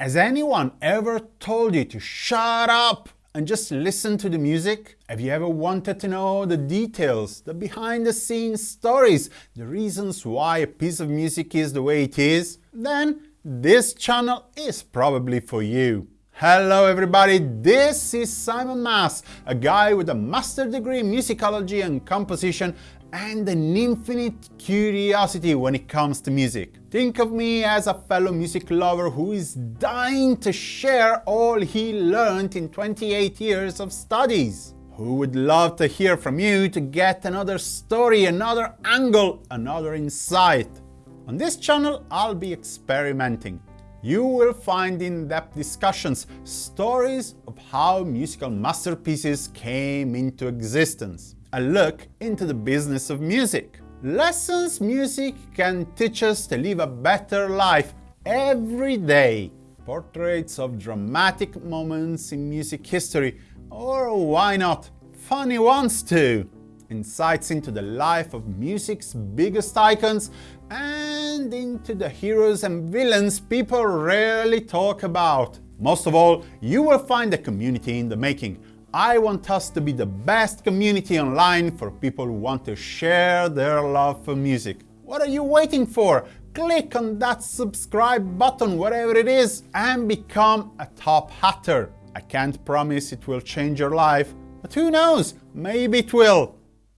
Has anyone ever told you to shut up and just listen to the music? Have you ever wanted to know the details, the behind the scenes stories, the reasons why a piece of music is the way it is? Then this channel is probably for you. Hello everybody, this is Simon Mas, a guy with a master degree in musicology and composition and an infinite curiosity when it comes to music. Think of me as a fellow music lover who is dying to share all he learned in 28 years of studies. Who would love to hear from you to get another story, another angle, another insight. On this channel, I'll be experimenting. You will find in-depth discussions, stories of how musical masterpieces came into existence a look into the business of music. Lessons music can teach us to live a better life every day. Portraits of dramatic moments in music history, or why not, funny ones too. Insights into the life of music's biggest icons into the heroes and villains people rarely talk about. Most of all, you will find a community in the making, I want us to be the best community online for people who want to share their love for music. What are you waiting for? Click on that subscribe button, whatever it is, and become a top hatter. I can't promise it will change your life, but who knows, maybe it will.